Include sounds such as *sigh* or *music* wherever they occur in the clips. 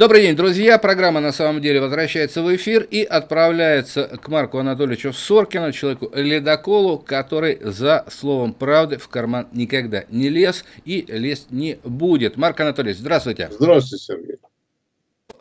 Добрый день, друзья. Программа на самом деле возвращается в эфир и отправляется к Марку Анатольевичу Соркину, человеку ледоколу, который за словом правды в карман никогда не лез и лезть не будет. Марк Анатольевич, здравствуйте. Здравствуйте, Сергей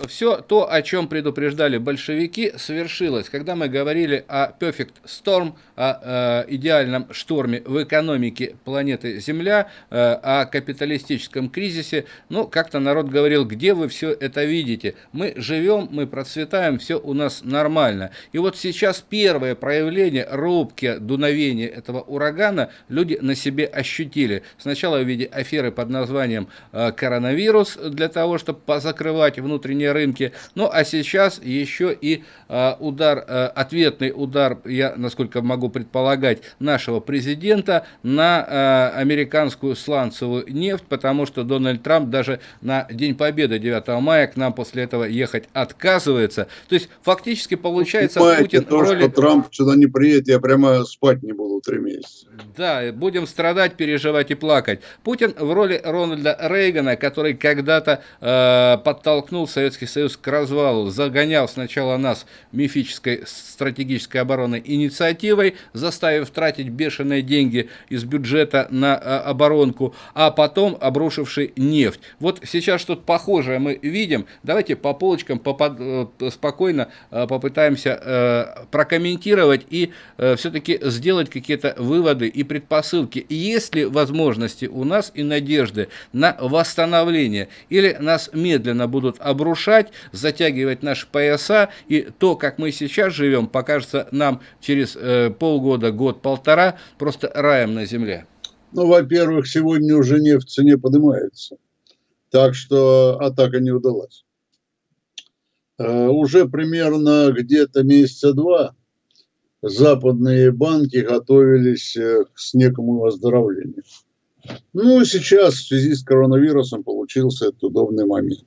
все то, о чем предупреждали большевики, совершилось. Когда мы говорили о Perfect Storm, о э, идеальном шторме в экономике планеты Земля, э, о капиталистическом кризисе, ну, как-то народ говорил, где вы все это видите? Мы живем, мы процветаем, все у нас нормально. И вот сейчас первое проявление робки дуновения этого урагана люди на себе ощутили. Сначала в виде аферы под названием э, коронавирус, для того, чтобы позакрывать внутренние рынке. Ну а сейчас еще и э, удар, э, ответный удар, я насколько могу предполагать, нашего президента на э, американскую сланцевую нефть, потому что Дональд Трамп даже на День Победы 9 мая к нам после этого ехать отказывается. То есть фактически получается Понимаете, Путин то, роли... что Трамп сюда не приедет, я прямо спать не буду три месяца. Да, будем страдать, переживать и плакать. Путин в роли Рональда Рейгана, который когда-то э, подтолкнул Советский Советский Союз к развалу загонял сначала нас мифической стратегической оборонной инициативой, заставив тратить бешеные деньги из бюджета на а, оборонку, а потом обрушивший нефть. Вот сейчас что-то похожее мы видим. Давайте по полочкам попад, э, спокойно э, попытаемся э, прокомментировать и все-таки сделать какие-то выводы и предпосылки. Есть ли возможности у нас и надежды на восстановление? Или нас медленно будут обрушать повышать, затягивать наши пояса, и то, как мы сейчас живем, покажется нам через э, полгода, год-полтора просто раем на земле. Ну, во-первых, сегодня уже нефть в цене поднимается, так что атака не удалась. Э, уже примерно где-то месяца два западные банки готовились э, к некому оздоровлению. Ну, сейчас в связи с коронавирусом получился этот удобный момент.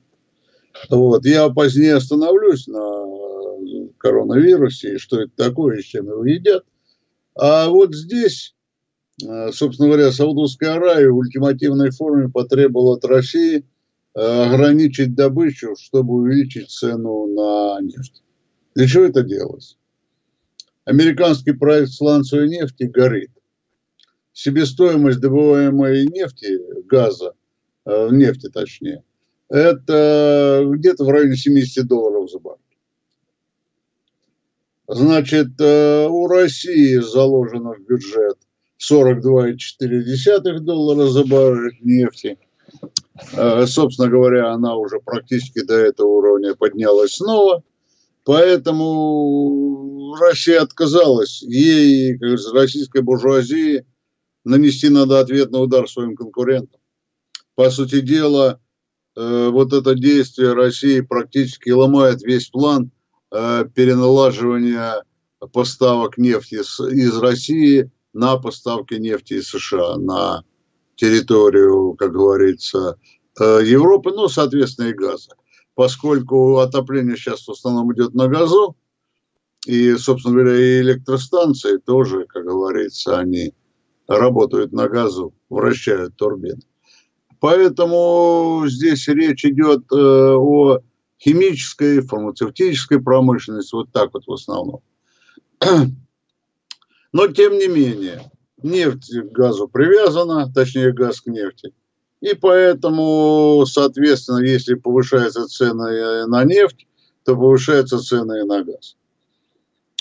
Вот. Я позднее остановлюсь на коронавирусе, и что это такое, и с чем его едят. А вот здесь, э, собственно говоря, Саудовская Аравия в ультимативной форме потребовала от России э, ограничить добычу, чтобы увеличить цену на нефть. Для чего это делалось? Американский проект сланцевой нефти горит. Себестоимость добываемой нефти, газа, э, нефти точнее – это где-то в районе 70 долларов за баррель. Значит, э, у России заложено в бюджет 42,4 доллара за баррель нефти. Э, собственно говоря, она уже практически до этого уровня поднялась снова. Поэтому Россия отказалась. Ей, как говорится, российской буржуазии, нанести надо ответный удар своим конкурентам. По сути дела, Э, вот это действие России практически ломает весь план э, переналаживания поставок нефти из России на поставки нефти из США на территорию, как говорится, э, Европы, ну, соответственно, и газа. Поскольку отопление сейчас в основном идет на газу, и, собственно говоря, и электростанции тоже, как говорится, они работают на газу, вращают турбины. Поэтому здесь речь идет э, о химической, фармацевтической промышленности, вот так вот в основном. *clears throat* Но тем не менее, нефть к газу привязана, точнее газ к нефти. И поэтому, соответственно, если повышаются цены на нефть, то повышаются цены и на газ.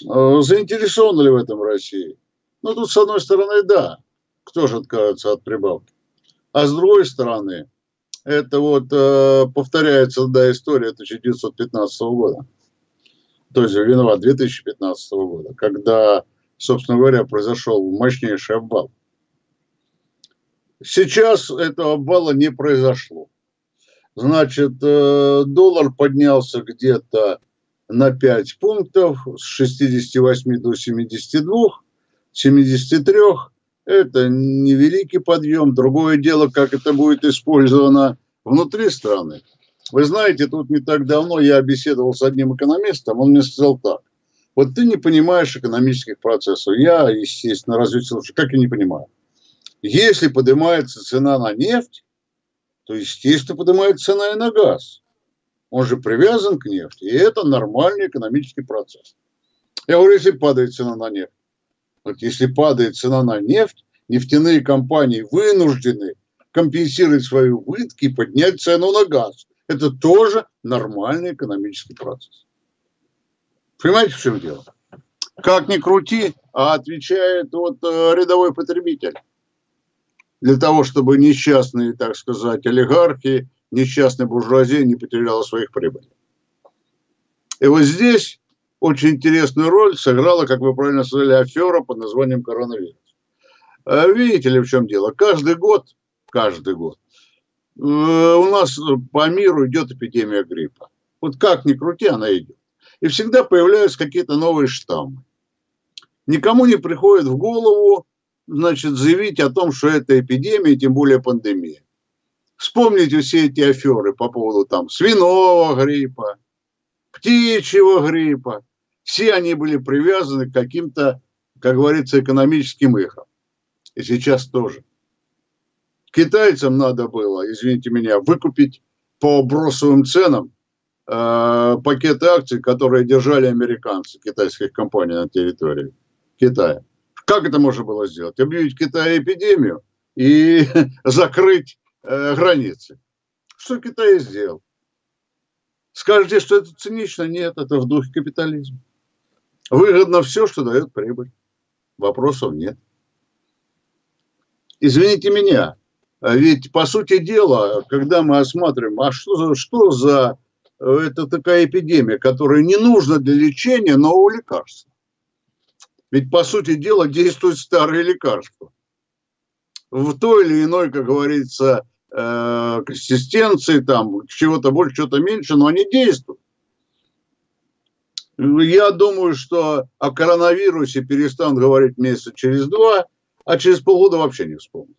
Э, заинтересованы ли в этом России? Ну, тут, с одной стороны, да. Кто же откажется от прибавки? А с другой стороны, это вот э, повторяется да, история 1915 года. То есть виноват 2015 года, когда, собственно говоря, произошел мощнейший обвал. Сейчас этого обвала не произошло. Значит, э, доллар поднялся где-то на 5 пунктов с 68 до 72, 73 это невеликий подъем. Другое дело, как это будет использовано внутри страны. Вы знаете, тут не так давно я беседовал с одним экономистом, он мне сказал так. Вот ты не понимаешь экономических процессов. Я, естественно, разве как я не понимаю. Если поднимается цена на нефть, то, естественно, поднимается цена и на газ. Он же привязан к нефти, и это нормальный экономический процесс. Я говорю, если падает цена на нефть. Вот если падает цена на нефть, нефтяные компании вынуждены компенсировать свои убытки и поднять цену на газ. Это тоже нормальный экономический процесс. Понимаете, в чем дело? Как ни крути, а отвечает вот э, рядовой потребитель. Для того, чтобы несчастные, так сказать, олигархи, несчастная буржуазия не потеряла своих прибылей. И вот здесь очень интересную роль сыграла, как вы правильно сказали, афера под названием коронавирус. А видите ли, в чем дело? Каждый год, каждый год э, у нас по миру идет эпидемия гриппа. Вот как ни крути, она идет. И всегда появляются какие-то новые штаммы. Никому не приходит в голову, значит, заявить о том, что это эпидемия, тем более пандемия. Вспомните все эти аферы по поводу там свиного гриппа, птичьего гриппа, все они были привязаны к каким-то, как говорится, экономическим играм. И сейчас тоже. Китайцам надо было, извините меня, выкупить по бросовым ценам э, пакеты акций, которые держали американцы, китайских компаний на территории Китая. Как это можно было сделать? Объявить Китай эпидемию и *laughs* закрыть э, границы. Что Китай сделал? Скажете, что это цинично? Нет, это в духе капитализма. Выгодно все, что дает прибыль. Вопросов нет. Извините меня, ведь по сути дела, когда мы осматриваем, а что за, что за э, это такая эпидемия, которая не нужна для лечения нового лекарства? Ведь по сути дела действуют старые лекарства. В той или иной, как говорится, э, консистенции, там, чего-то больше, чего-то меньше, но они действуют. Я думаю, что о коронавирусе перестанут говорить месяца через два, а через полгода вообще не вспомнят.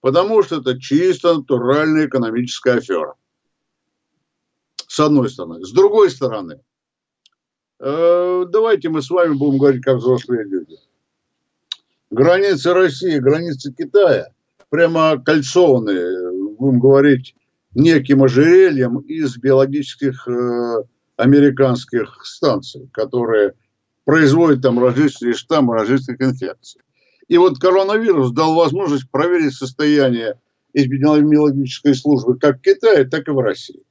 Потому что это чисто натуральная экономическая афера. С одной стороны. С другой стороны, э, давайте мы с вами будем говорить как взрослые люди. Границы России, границы Китая прямо кольцованные, будем говорить, неким ожерельем из биологических э, американских станций, которые производят там различные штаммы различных инфекций. И вот коронавирус дал возможность проверить состояние эпидемиологической службы как в Китае, так и в России.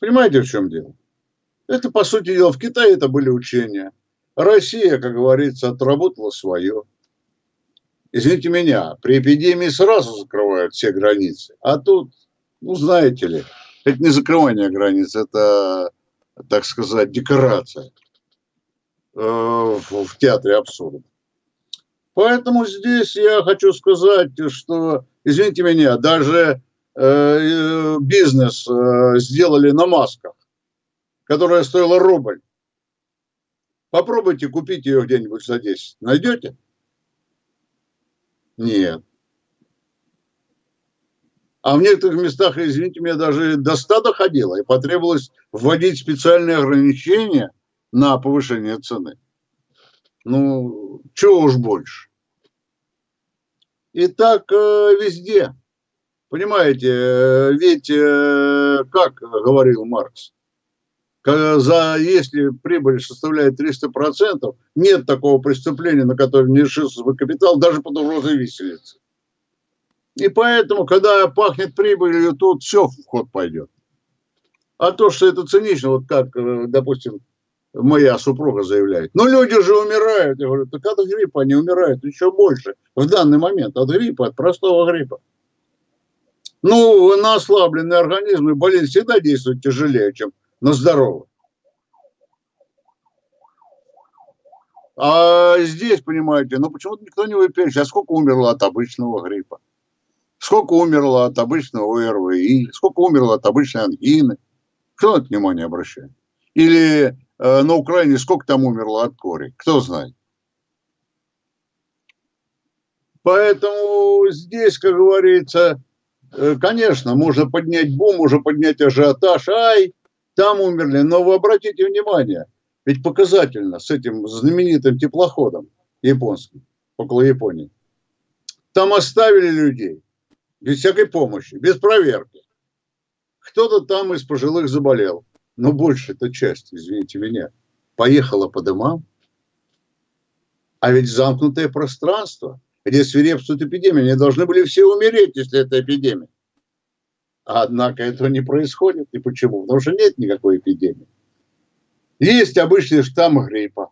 Понимаете, в чем дело? Это, по сути дела, в Китае это были учения. Россия, как говорится, отработала свое. Извините меня, при эпидемии сразу закрывают все границы. А тут, ну, знаете ли, это не закрывание границ, это, так сказать, декорация э, в театре абсурда. Поэтому здесь я хочу сказать, что, извините меня, даже э, бизнес э, сделали на масках, которая стоила рубль. Попробуйте купить ее где-нибудь за 10. Найдете? Нет. А в некоторых местах, извините меня, даже до 100 доходило, и потребовалось вводить специальные ограничения на повышение цены. Ну, чего уж больше. И так э, везде. Понимаете, э, ведь, э, как говорил Маркс, за, если прибыль составляет 300%, нет такого преступления, на которое не решился бы капитал, даже под угрозой виселицы. И поэтому, когда пахнет прибылью, тут все в ход пойдет. А то, что это цинично, вот как, э, допустим, моя супруга заявляет. Ну, люди же умирают. Я говорю, так от гриппа они умирают еще больше в данный момент. От гриппа, от простого гриппа. Ну, на ослабленный организм и болезнь всегда действует тяжелее, чем на здоровый. А здесь, понимаете, ну почему-то никто не выпишет, а сколько умерло от обычного гриппа сколько умерло от обычного ОРВИ, сколько умерло от обычной ангины. Кто на это внимание обращает? Или э, на Украине сколько там умерло от кори? Кто знает? Поэтому здесь, как говорится, э, конечно, можно поднять бум, можно поднять ажиотаж, ай, там умерли. Но вы обратите внимание, ведь показательно с этим знаменитым теплоходом японским, около Японии. Там оставили людей без всякой помощи, без проверки. кто-то там из пожилых заболел. Но большая-то часть, извините меня, поехала по домам. А ведь замкнутое пространство, где свирепствует эпидемия, они должны были все умереть, если это эпидемия. Однако этого не происходит. И почему? Потому что нет никакой эпидемии. Есть обычный штамм гриппа.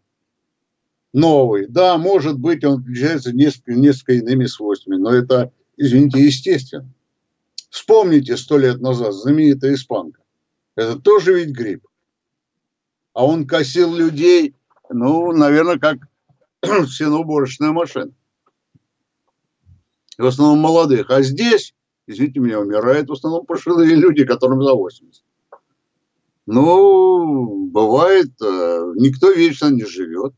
Новый. Да, может быть, он отличается несколько, несколько иными свойствами, но это, извините, естественно. Вспомните сто лет назад знаменитая испанка. Это тоже ведь грипп. А он косил людей, ну, наверное, как *clears throat* сеноуборочная машина. В основном молодых. А здесь извините меня, умирают в основном пожилые люди, которым за 80. Ну, бывает, э, никто вечно не живет.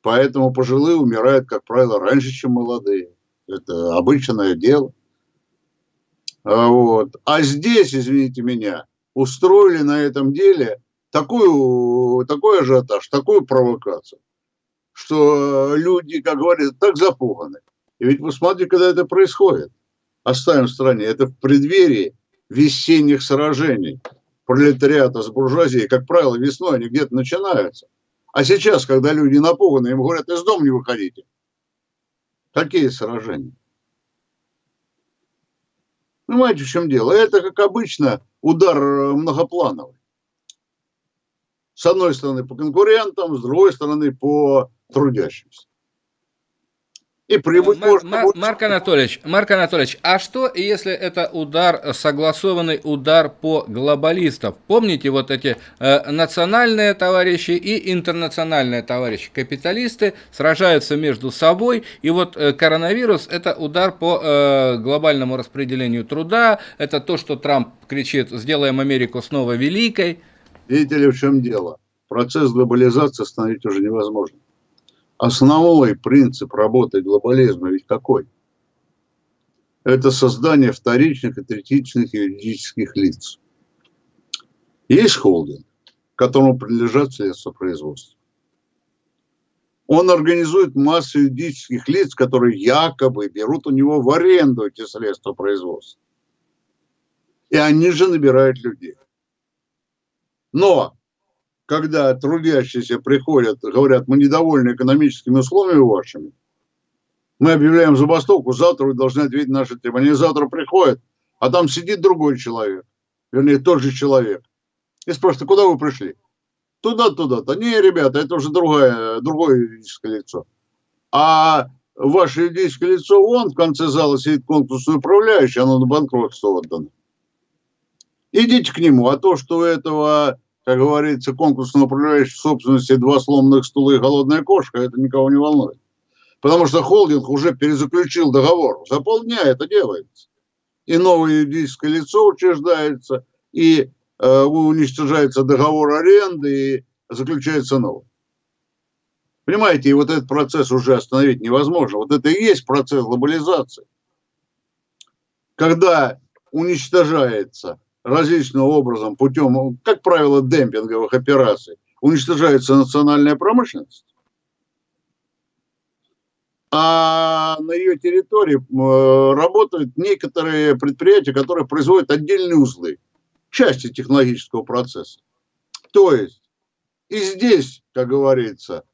Поэтому пожилые умирают, как правило, раньше, чем молодые. Это обычное дело. А вот. А здесь, извините меня, устроили на этом деле такую, такой ажиотаж, такую провокацию, что люди, как говорят, так запуганы. И ведь вы смотрите, когда это происходит оставим в стороне, это в преддверии весенних сражений пролетариата с буржуазией. Как правило, весной они где-то начинаются. А сейчас, когда люди напуганы, им говорят, из дома не выходите. Какие сражения? Понимаете, в чем дело? Это, как обычно, удар многоплановый. С одной стороны по конкурентам, с другой стороны по трудящимся и прибыль Мар- Мар- Марк Анатольевич, Марк Анатольевич, а что, если это удар, согласованный удар по глобалистам? Помните вот эти э, национальные товарищи и интернациональные товарищи, капиталисты сражаются между собой, и вот э, коронавирус это удар по э, глобальному распределению труда, это то, что Трамп кричит, сделаем Америку снова великой. Видите ли, в чем дело? Процесс глобализации остановить уже невозможно основной принцип работы глобализма ведь какой? Это создание вторичных и третичных юридических лиц. Есть холдинг, которому принадлежат средства производства. Он организует массу юридических лиц, которые якобы берут у него в аренду эти средства производства. И они же набирают людей. Но когда трудящиеся приходят, говорят, мы недовольны экономическими условиями вашими, мы объявляем забастовку, завтра вы должны ответить на наши требования. Они завтра приходят, а там сидит другой человек, вернее, тот же человек, и спрашивает, куда вы пришли? Туда, туда-то. Не, ребята, это уже другое, другое юридическое лицо. А ваше юридическое лицо, он в конце зала сидит конкурсный управляющий, оно на банкротство отдано. Идите к нему, а то, что у этого как говорится, конкурсно управляющий в собственности два сломанных стула и голодная кошка, это никого не волнует. Потому что холдинг уже перезаключил договор. За полдня это делается. И новое юридическое лицо учреждается, и э, уничтожается договор аренды, и заключается новый. Понимаете, и вот этот процесс уже остановить невозможно. Вот это и есть процесс глобализации. Когда уничтожается различным образом путем, как правило, демпинговых операций, уничтожается национальная промышленность, а на ее территории э, работают некоторые предприятия, которые производят отдельные узлы, части технологического процесса. То есть и здесь, как говорится,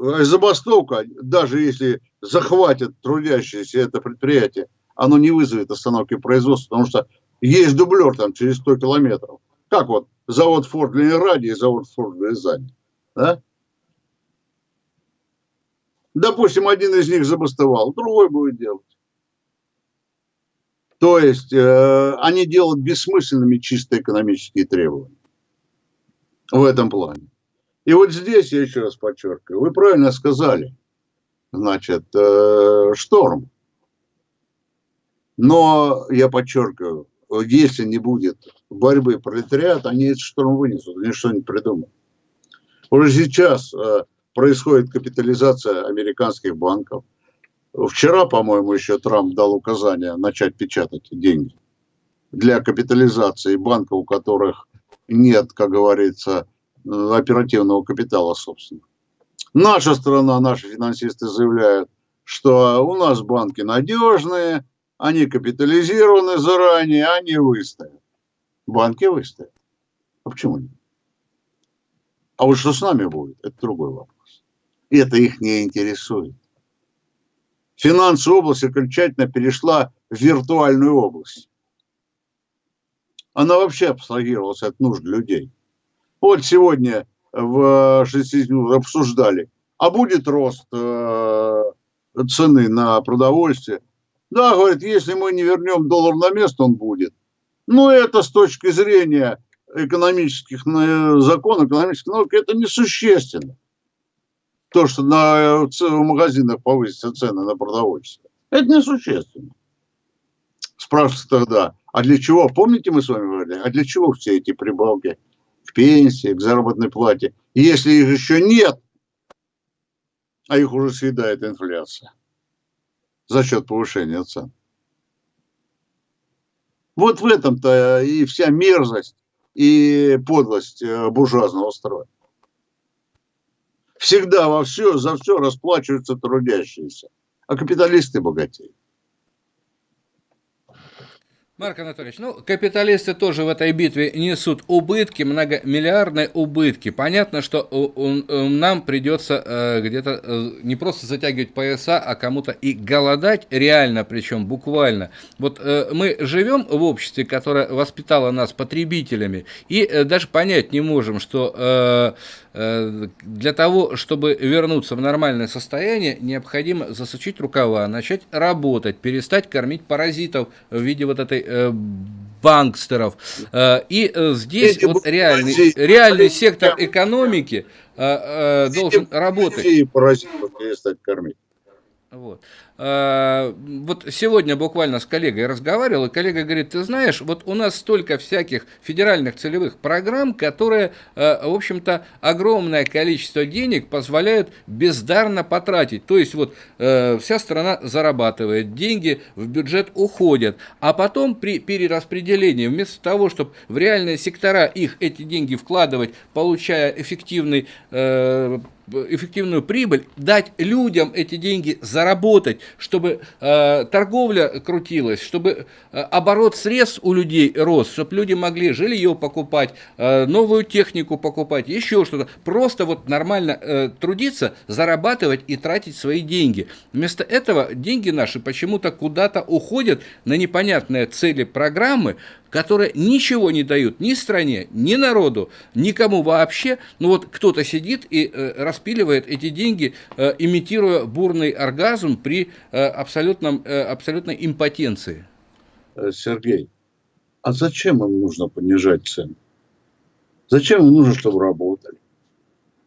э, забастовка, даже если захватят трудящиеся это предприятие, оно не вызовет остановки производства, потому что есть дублер там через 100 километров. Как вот завод Форд в Ленинграде и завод Форд в Рязани. Да? Допустим, один из них забастовал, другой будет делать. То есть э, они делают бессмысленными чисто экономические требования в этом плане. И вот здесь я еще раз подчеркиваю, вы правильно сказали, значит, э, шторм. Но я подчеркиваю, если не будет борьбы пролетариата, они этот шторм вынесут, они что-нибудь придумают. Уже сейчас э, происходит капитализация американских банков. Вчера, по-моему, еще Трамп дал указание начать печатать деньги для капитализации банков, у которых нет, как говорится, оперативного капитала, собственно. Наша страна, наши финансисты заявляют, что у нас банки надежные, они капитализированы заранее, они выстоят. Банки выстоят. А почему нет? А вот что с нами будет, это другой вопрос. И это их не интересует. Финансовая область окончательно перешла в виртуальную область. Она вообще абстрагировалась от нужд людей. Вот сегодня в 60 обсуждали, а будет рост э, цены на продовольствие. Да, говорит, если мы не вернем доллар на место, он будет. Но это с точки зрения экономических законов, экономических наук, это несущественно. То, что на, в магазинах повысятся цены на продовольствие. Это несущественно. Спрашивается тогда, а для чего, помните мы с вами говорили, а для чего все эти прибавки к пенсии, к заработной плате, если их еще нет, а их уже съедает инфляция за счет повышения цен. Вот в этом-то и вся мерзость и подлость э, буржуазного строя. Всегда во все, за все расплачиваются трудящиеся, а капиталисты богатеют. Марк Анатольевич, ну, капиталисты тоже в этой битве несут убытки, многомиллиардные убытки. Понятно, что нам придется э, где-то э, не просто затягивать пояса, а кому-то и голодать реально, причем буквально. Вот э, мы живем в обществе, которое воспитало нас потребителями, и даже понять не можем, что для того, чтобы вернуться в нормальное состояние, необходимо засучить рукава, начать работать, перестать кормить паразитов в виде вот этой э, бангстеров. Э, и э, здесь Эти вот реальный, реальный сектор экономики э, э, должен работать. Паразитов перестать кормить. Вот. А, вот сегодня буквально с коллегой разговаривал, и коллега говорит, ты знаешь, вот у нас столько всяких федеральных целевых программ, которые, а, в общем-то, огромное количество денег позволяют бездарно потратить. То есть вот а, вся страна зарабатывает, деньги в бюджет уходят, а потом при перераспределении, вместо того, чтобы в реальные сектора их эти деньги вкладывать, получая эффективный эффективную прибыль, дать людям эти деньги заработать, чтобы э, торговля крутилась, чтобы э, оборот средств у людей рос, чтобы люди могли жилье покупать, э, новую технику покупать, еще что-то. Просто вот нормально э, трудиться, зарабатывать и тратить свои деньги. Вместо этого деньги наши почему-то куда-то уходят на непонятные цели программы, которые ничего не дают ни стране, ни народу, никому вообще. Ну вот кто-то сидит и э, распиливает эти деньги, э, имитируя бурный оргазм при э, абсолютном, э, абсолютной импотенции. Э, Сергей, а зачем им нужно понижать цены? Зачем им нужно, чтобы работали?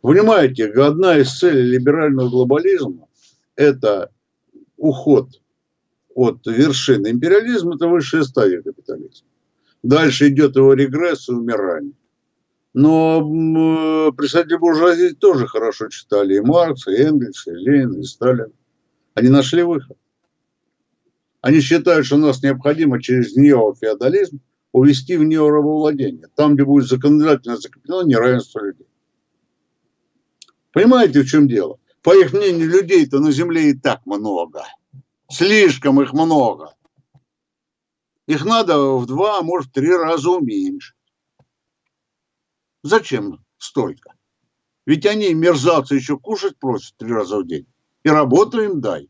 Понимаете, одна из целей либерального глобализма – это уход от вершины империализма, это высшая стадия капитализма. Дальше идет его регресс и умирание. Но э, представители буржуазии тоже хорошо читали и Маркса, и Энгельса, и Ленина, и Сталина. Они нашли выход. Они считают, что нас необходимо через неофеодализм увести в неорабовладение. Там, где будет законодательно закреплено неравенство людей. Понимаете, в чем дело? По их мнению, людей-то на Земле и так много. Слишком их много. Их надо в два, а может, три раза уменьшить. Зачем столько? Ведь они, мерзавцы, еще кушать просят три раза в день. И работу им дай.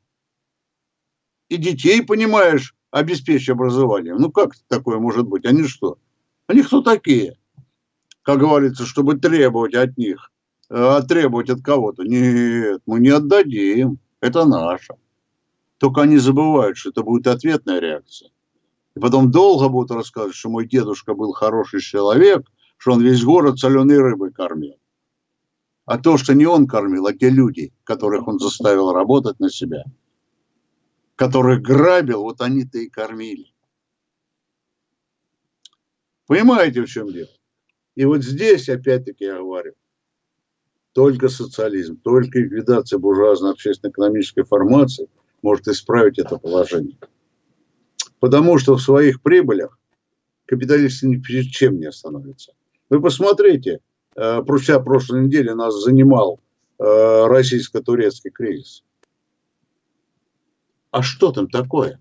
И детей, понимаешь, обеспечь образованием. Ну как такое может быть? Они что? Они кто такие? Как говорится, чтобы требовать от них, а требовать от кого-то. Нет, мы не отдадим. Это наше. Только они забывают, что это будет ответная реакция. И потом долго будут рассказывать, что мой дедушка был хороший человек, что он весь город соленой рыбой кормил. А то, что не он кормил, а те люди, которых он заставил работать на себя, которых грабил, вот они-то и кормили. Понимаете, в чем дело? И вот здесь, опять-таки, я говорю, только социализм, только ликвидация буржуазной общественно-экономической формации может исправить это положение. Потому что в своих прибылях капиталисты ни перед чем не остановятся. Вы посмотрите, э, вся прошлой неделе нас занимал э, российско-турецкий кризис. А что там такое?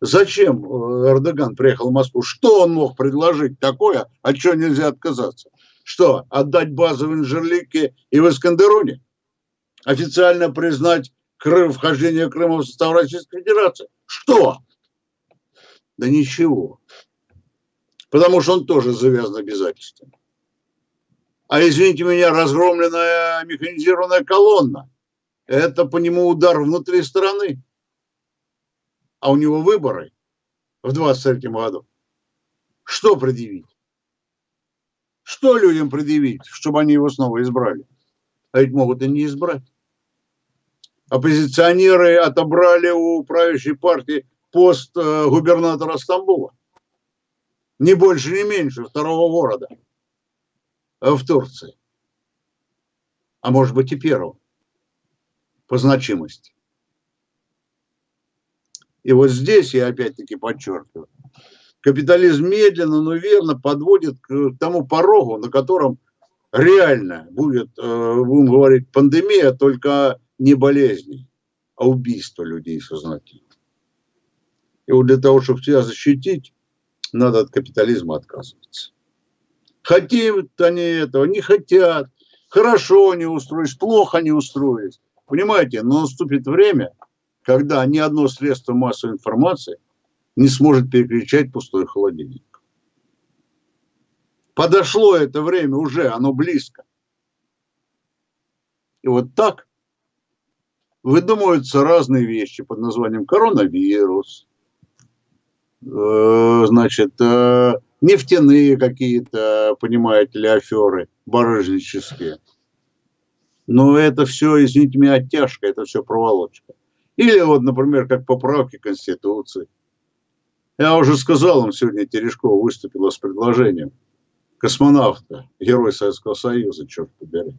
Зачем э, Эрдоган приехал в Москву? Что он мог предложить такое, от чего нельзя отказаться? Что, отдать базы в Инжерлике и в Искандеруне? Официально признать Крым, вхождение Крыма в состав Российской Федерации? Что? Да ничего. Потому что он тоже завязан обязательствами. А извините меня, разгромленная механизированная колонна – это по нему удар внутри страны а у него выборы в 23 году, что предъявить? Что людям предъявить, чтобы они его снова избрали? А ведь могут и не избрать. Оппозиционеры отобрали у правящей партии пост э, губернатора Стамбула. Ни больше, ни меньше второго города в Турции. А может быть и первого по значимости. И вот здесь я опять-таки подчеркиваю, капитализм медленно, но верно подводит к тому порогу, на котором реально будет, э, будем говорить, пандемия, только не болезни, а убийство людей сознательно. И вот для того, чтобы себя защитить, надо от капитализма отказываться. Хотят они этого, не хотят. Хорошо они устроились, плохо они устроились. Понимаете, но наступит время, когда ни одно средство массовой информации не сможет перекричать пустой холодильник. Подошло это время уже, оно близко. И вот так выдумываются разные вещи под названием коронавирус, значит, э, нефтяные какие-то, понимаете ли, аферы барыжнические. Но это все, извините меня, оттяжка, это все проволочка. Или вот, например, как поправки Конституции. Я уже сказал, он сегодня Терешкова выступила с предложением космонавта, герой Советского Союза, черт побери.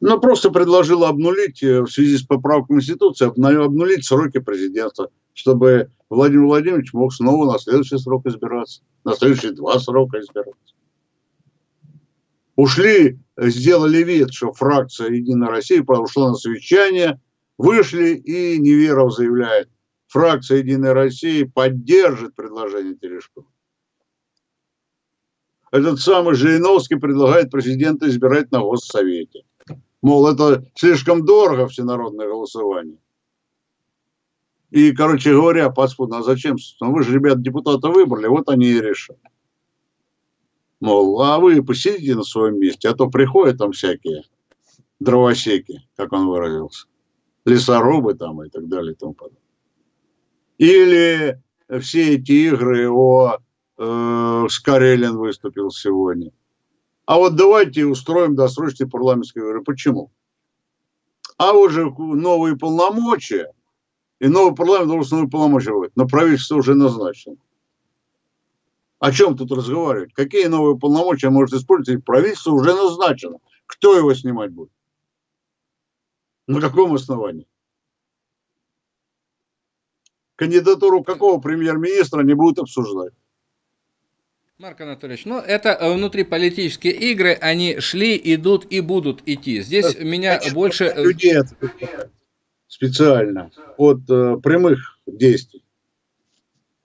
Но просто предложила обнулить э, в связи с поправкой Конституции, обнулить сроки президента, чтобы Владимир Владимирович мог снова на следующий срок избираться, на следующие два срока избираться. Ушли сделали вид, что фракция «Единая Россия» ушла на совещание, вышли и Неверов заявляет, фракция «Единая Россия» поддержит предложение Терешкова. Этот самый Жириновский предлагает президента избирать на Госсовете. Мол, это слишком дорого всенародное голосование. И, короче говоря, подспудно, а зачем? Ну, вы же, ребят, депутата выбрали, вот они и решат. Мол, а вы посидите на своем месте, а то приходят там всякие дровосеки, как он выразился, лесорубы там и так далее и тому подобное. Или все эти игры о э, Скарелин выступил сегодня. А вот давайте устроим досрочные парламентские выборы. Почему? А уже новые полномочия, и новый парламент должен новые полномочия будет. Но правительство уже назначено. О чем тут разговаривать? Какие новые полномочия может использовать? Правительство уже назначено. Кто его снимать будет? На каком основании? Кандидатуру какого премьер-министра не будут обсуждать? Марк Анатольевич, ну это э, внутриполитические игры, они шли, идут и будут идти. Здесь это, меня больше... Людей специально от э, прямых действий.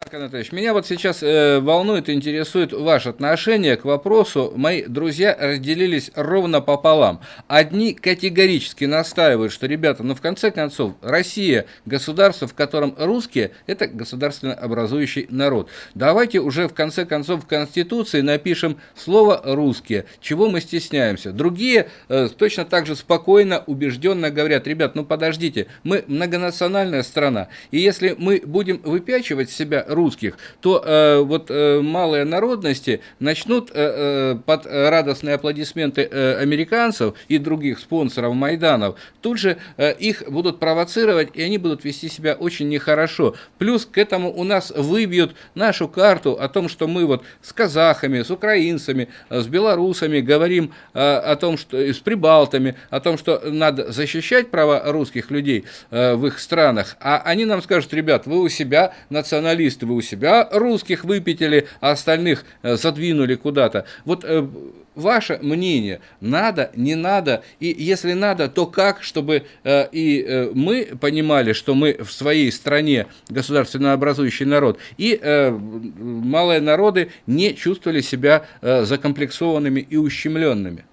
Марк Анатольевич, меня вот сейчас э, волнует и интересует ваше отношение к вопросу. Мои друзья разделились ровно пополам. Одни категорически настаивают, что, ребята, ну в конце концов, Россия, государство, в котором русские, это государственно образующий народ. Давайте уже в конце концов в Конституции напишем слово «русские», чего мы стесняемся. Другие э, точно так же спокойно, убежденно говорят, ребят, ну подождите, мы многонациональная страна, и если мы будем выпячивать себя русских, то э, вот э, малые народности начнут э, э, под радостные аплодисменты э, американцев и других спонсоров Майданов, тут же э, их будут провоцировать, и они будут вести себя очень нехорошо. Плюс к этому у нас выбьют нашу карту о том, что мы вот с казахами, с украинцами, с белорусами говорим о том, что с прибалтами, о том, что надо защищать права русских людей в их странах, а они нам скажут, ребят, вы у себя националисты, значит, вы у себя русских выпятили, а остальных э, задвинули куда-то. Вот э, ваше мнение, надо, не надо, и если надо, то как, чтобы э, и мы понимали, что мы в своей стране государственно образующий народ, и малые народы не чувствовали себя закомплексованными и ущемленными.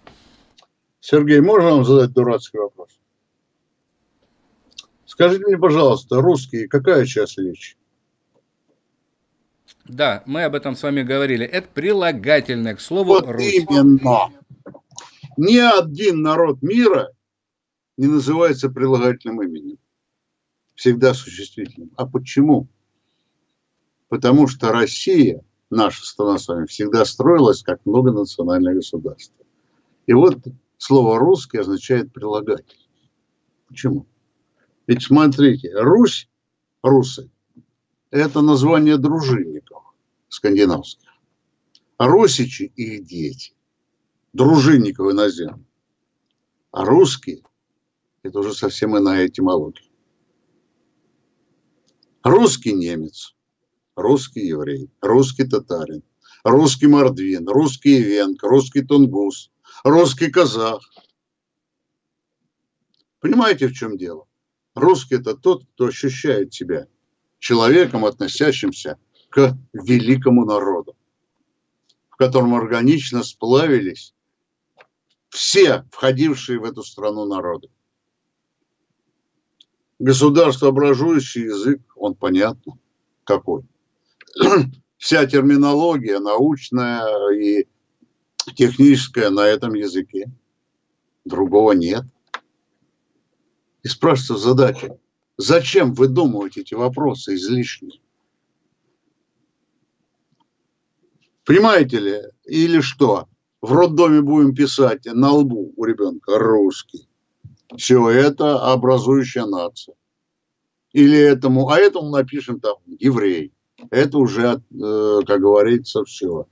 Сергей, можно вам задать дурацкий вопрос? Скажите мне, пожалуйста, русские, какая часть речи? Да, мы об этом с вами говорили. Это прилагательное к слову вот русский. именно. Ни один народ мира не называется прилагательным именем. Всегда существительным. А почему? Потому что Россия, наша страна с вами, всегда строилась как многонациональное государство. И вот слово «русский» означает прилагатель. Почему? Ведь смотрите, Русь, русы, это название дружинников скандинавских. А русичи – их дети, дружинников иноземных. А русские – это уже совсем иная этимология. Русский немец, русский еврей, русский татарин, русский мордвин, русский венк, русский тунгус, русский казах. Понимаете, в чем дело? Русский – это тот, кто ощущает себя человеком, относящимся к великому народу, в котором органично сплавились все входившие в эту страну народы. Государствообразующий язык, он понятно какой. *clears throat* Вся терминология научная и техническая на этом языке. Другого нет. И спрашивается задача, зачем выдумывать эти вопросы излишние? Понимаете ли? Или что? В роддоме будем писать на лбу у ребенка русский. Все это образующая нация. Или этому, а этому напишем там еврей. Это уже, э, как говорится, все.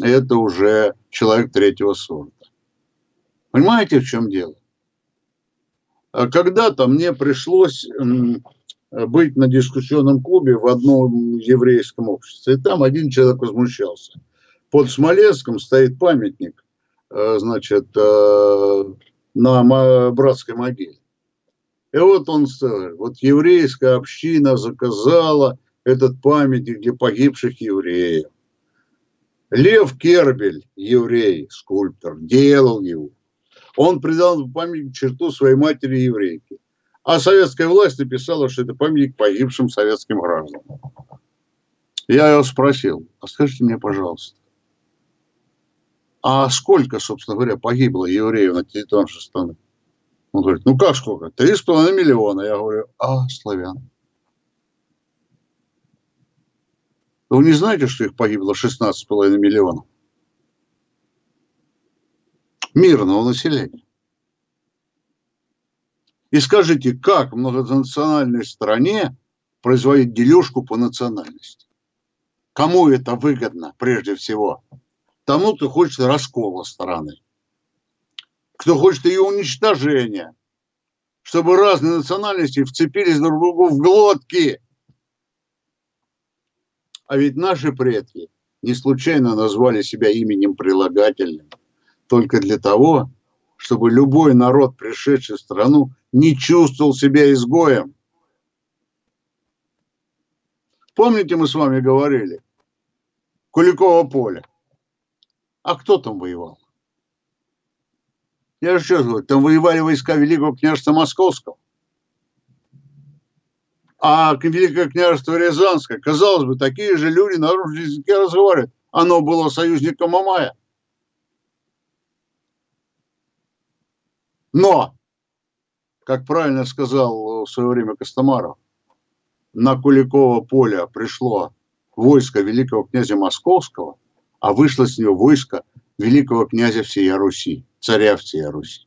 Это уже человек третьего сорта. Понимаете, в чем дело? А когда-то мне пришлось быть на дискуссионном клубе в одном еврейском обществе. И там один человек возмущался. Под Смоленском стоит памятник, э, значит, э, на братской могиле. И вот он вот еврейская община заказала этот памятник для погибших евреев. Лев Кербель, еврей, скульптор, делал его. Он придал памятник черту своей матери еврейки. А советская власть написала, что это памятник погибшим советским гражданам. Я его спросил, а скажите мне, пожалуйста, а сколько, собственно говоря, погибло евреев на территории нашей страны? Он говорит, ну как сколько? Три с половиной миллиона. Я говорю, а славян? Вы не знаете, что их погибло 16,5 миллионов? Мирного населения. И скажите, как в многонациональной стране производить дележку по национальности? Кому это выгодно прежде всего? Тому, кто хочет раскола страны, кто хочет ее уничтожения, чтобы разные национальности вцепились друг другу в глотки. А ведь наши предки не случайно назвали себя именем прилагательным, только для того, чтобы любой народ, пришедший в страну, не чувствовал себя изгоем. Помните, мы с вами говорили? Куликово поле. А кто там воевал? Я же что говорю, там воевали войска Великого княжества Московского. А Великое княжество Рязанское, казалось бы, такие же люди на русском языке разговаривают. Оно было союзником Мамая. Но, как правильно сказал в свое время Костомаров, на Куликово поле пришло войско великого князя Московского, а вышло с него войско великого князя всей Руси, царя всей Руси.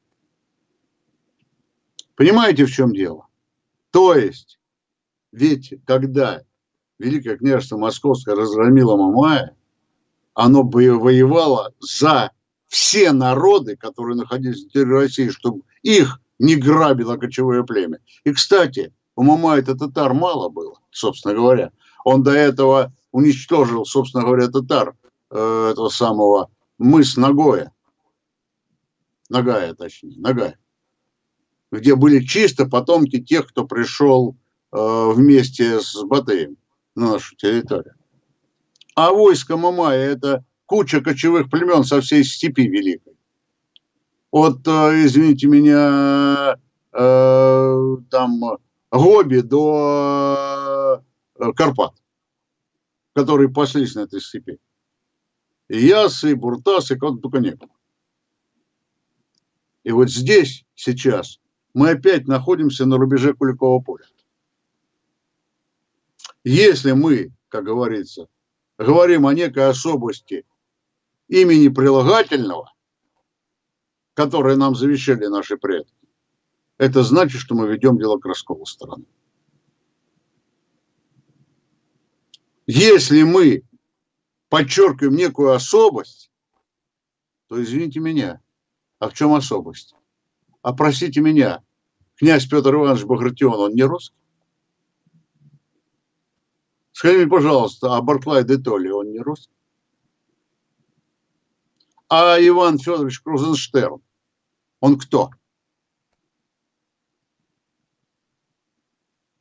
Понимаете, в чем дело? То есть, ведь когда Великое княжество Московское разгромило Мамая, оно воевало за все народы, которые находились на территории России, чтобы их не грабило кочевое племя. И, кстати, у Мамая-то татар мало было, собственно говоря. Он до этого уничтожил, собственно говоря, татар э, этого самого мыс Нагоя. Нагая, точнее, Нагая. Где были чисто потомки тех, кто пришел э, вместе с Батыем на нашу территорию. А войско Мамая – это куча кочевых племен со всей степи великой. От, э, извините меня, э, там Гоби до э, Карпат, которые паслись на этой степи. И Ясы, и Буртасы, и кого-то только не было. И вот здесь, сейчас, мы опять находимся на рубеже Куликового поля. Если мы, как говорится, говорим о некой особости имени прилагательного, которое нам завещали наши предки, это значит, что мы ведем дело к расколу страны. Если мы подчеркиваем некую особость, то извините меня, а в чем особость? А простите меня, князь Петр Иванович Багратион, он не русский? Скажи мне, пожалуйста, а Барклай де Толли, он не русский? А Иван Федорович Крузенштерн, он кто?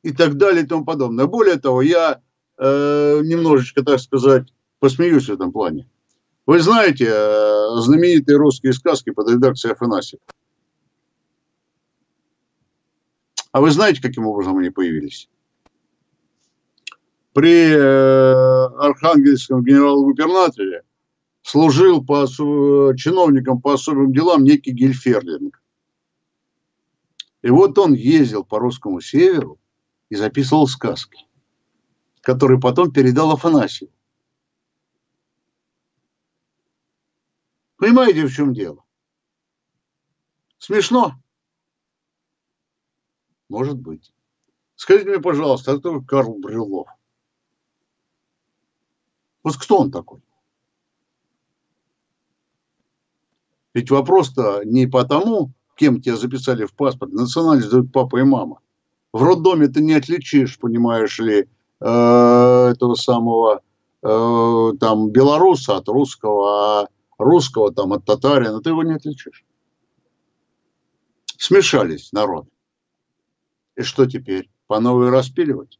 И так далее и тому подобное. Более того, я э, немножечко, так сказать, посмеюсь в этом плане. Вы знаете э, знаменитые русские сказки под редакцией Афанасьева? А вы знаете, каким образом они появились? При э, архангельском генерал-губернаторе служил по, чиновником по особым делам некий Гельферлинг. И вот он ездил по русскому северу и записывал сказки, которые потом передал Афанасию. Понимаете, в чем дело? Смешно? Может быть. Скажите мне, пожалуйста, а кто Карл Брюлов? Вот кто он такой? Ведь вопрос-то не потому, кем тебя записали в паспорт, национальность дают папа и мама. В роддоме ты не отличишь, понимаешь ли, э, этого самого э, там белоруса от русского, а русского там от татарина, ты его не отличишь. Смешались народ. И что теперь? По новой распиливать?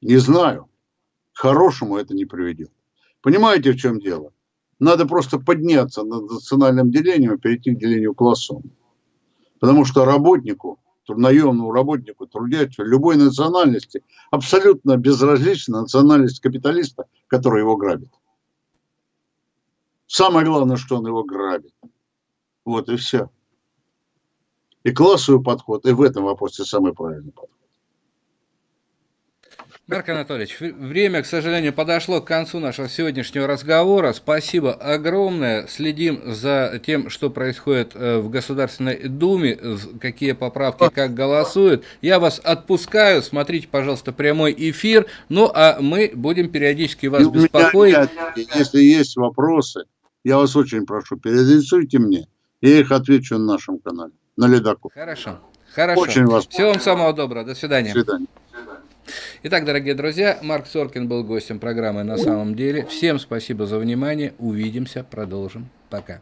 Не знаю. К хорошему это не приведет. Понимаете, в чем дело? Надо просто подняться над национальным делением и перейти к делению классом. Потому что работнику, наемному работнику, трудящему любой национальности, абсолютно безразлична национальность капиталиста, который его грабит. Самое главное, что он его грабит. Вот и все. И классовый подход, и в этом вопросе самый правильный подход. Марк Анатольевич, время, к сожалению, подошло к концу нашего сегодняшнего разговора. Спасибо огромное. Следим за тем, что происходит э, в Государственной Думе, какие поправки, как голосуют. Я вас отпускаю. Смотрите, пожалуйста, прямой эфир. Ну, а мы будем периодически вас беспокоить. Если есть вопросы, я вас очень прошу, переадресуйте мне. Я их отвечу на нашем канале, на Ледаку. Хорошо. Хорошо. Очень вас Всего вам самого доброго. До свидания. До свидания. Итак, дорогие друзья, Марк Соркин был гостем программы «На самом деле». Всем спасибо за внимание. Увидимся, продолжим. Пока.